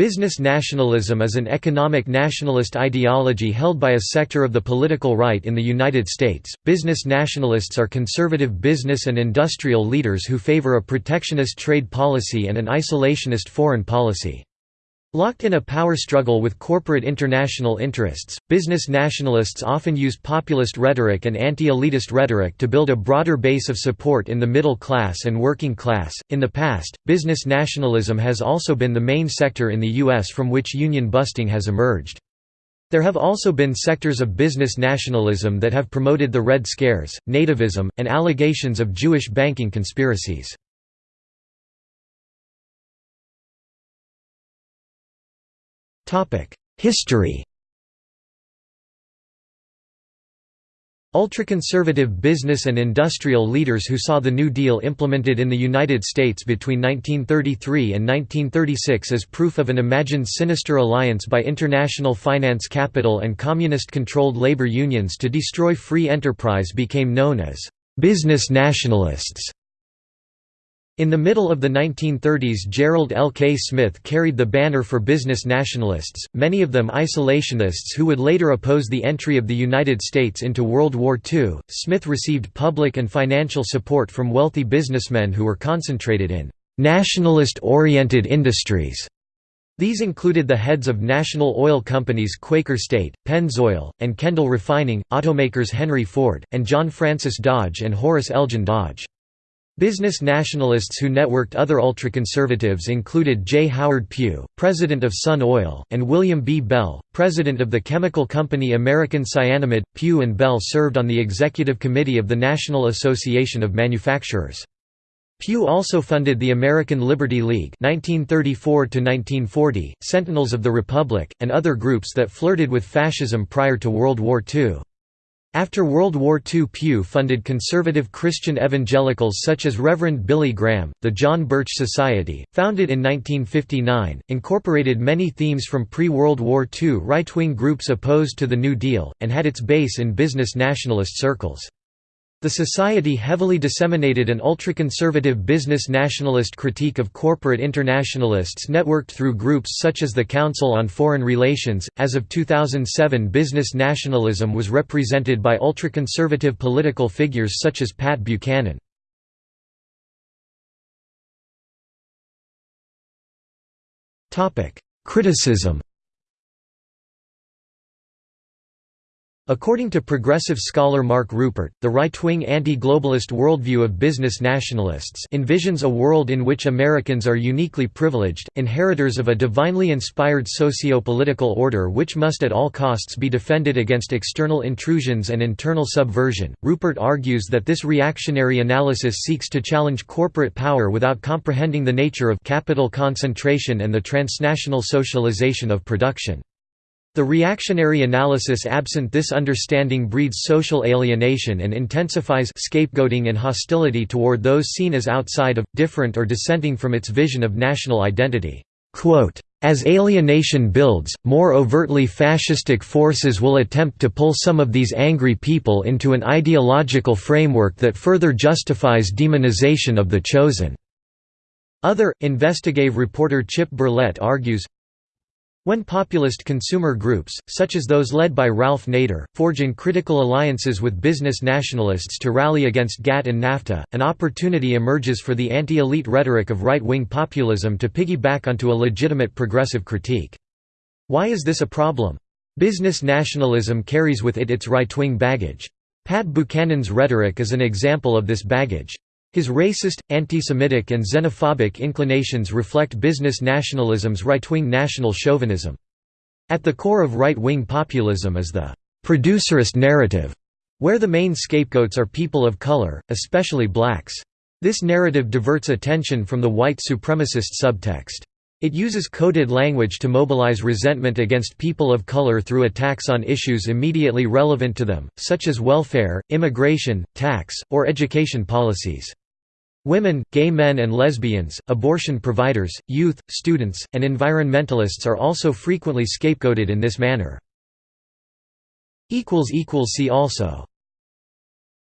Business nationalism is an economic nationalist ideology held by a sector of the political right in the United States. Business nationalists are conservative business and industrial leaders who favor a protectionist trade policy and an isolationist foreign policy. Locked in a power struggle with corporate international interests, business nationalists often use populist rhetoric and anti-elitist rhetoric to build a broader base of support in the middle class and working class. In the past, business nationalism has also been the main sector in the US from which union busting has emerged. There have also been sectors of business nationalism that have promoted the Red Scares, nativism, and allegations of Jewish banking conspiracies. History Ultraconservative business and industrial leaders who saw the New Deal implemented in the United States between 1933 and 1936 as proof of an imagined sinister alliance by international finance capital and communist-controlled labor unions to destroy free enterprise became known as «business nationalists». In the middle of the 1930s Gerald L. K. Smith carried the banner for business nationalists, many of them isolationists who would later oppose the entry of the United States into World War II. Smith received public and financial support from wealthy businessmen who were concentrated in nationalist-oriented industries. These included the heads of national oil companies Quaker State, Pennzoil, and Kendall Refining, automakers Henry Ford, and John Francis Dodge and Horace Elgin Dodge. Business nationalists who networked other ultraconservatives included J. Howard Pew, president of Sun Oil, and William B. Bell, president of the chemical company American Cyanamid. Pew and Bell served on the executive committee of the National Association of Manufacturers. Pew also funded the American Liberty League 1934 Sentinels of the Republic, and other groups that flirted with fascism prior to World War II. After World War II Pew funded conservative Christian evangelicals such as Reverend Billy Graham. The John Birch Society, founded in 1959, incorporated many themes from pre-World War II right-wing groups opposed to the New Deal, and had its base in business nationalist circles. The Society heavily disseminated an ultra-conservative business nationalist critique of corporate internationalists networked through groups such as the Council on Foreign Relations. As of 2007, business nationalism was represented by ultra-conservative political figures such as Pat Buchanan. Criticism According to progressive scholar Mark Rupert, the right-wing anti-globalist worldview of business nationalists envisions a world in which Americans are uniquely privileged, inheritors of a divinely inspired socio-political order which must at all costs be defended against external intrusions and internal subversion. Rupert argues that this reactionary analysis seeks to challenge corporate power without comprehending the nature of capital concentration and the transnational socialization of production. The reactionary analysis absent this understanding breeds social alienation and intensifies scapegoating and hostility toward those seen as outside of, different or dissenting from its vision of national identity. As alienation builds, more overtly fascistic forces will attempt to pull some of these angry people into an ideological framework that further justifies demonization of the chosen. Other, investigative reporter Chip Berlet argues, when populist consumer groups, such as those led by Ralph Nader, forge in critical alliances with business nationalists to rally against GATT and NAFTA, an opportunity emerges for the anti-elite rhetoric of right-wing populism to piggyback onto a legitimate progressive critique. Why is this a problem? Business nationalism carries with it its right-wing baggage. Pat Buchanan's rhetoric is an example of this baggage. His racist, anti-Semitic and xenophobic inclinations reflect business nationalism's right-wing national chauvinism. At the core of right-wing populism is the «producerist narrative», where the main scapegoats are people of color, especially blacks. This narrative diverts attention from the white supremacist subtext. It uses coded language to mobilize resentment against people of color through attacks on issues immediately relevant to them, such as welfare, immigration, tax, or education policies. Women, gay men and lesbians, abortion providers, youth, students, and environmentalists are also frequently scapegoated in this manner. See also